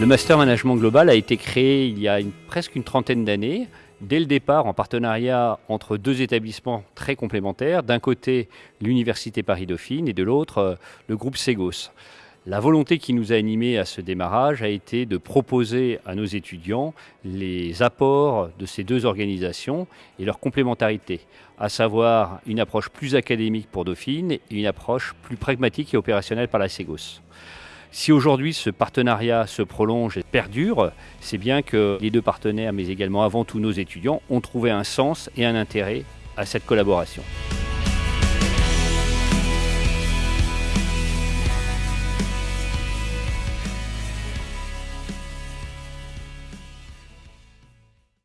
Le Master Management Global a été créé il y a presque une trentaine d'années, dès le départ en partenariat entre deux établissements très complémentaires, d'un côté l'Université Paris-Dauphine et de l'autre euh, le groupe Ségos. La volonté qui nous a animés à ce démarrage a été de proposer à nos étudiants les apports de ces deux organisations et leur complémentarité, à savoir une approche plus académique pour Dauphine et une approche plus pragmatique et opérationnelle par la Ségos. Si aujourd'hui ce partenariat se prolonge et perdure, c'est bien que les deux partenaires, mais également avant tout nos étudiants, ont trouvé un sens et un intérêt à cette collaboration.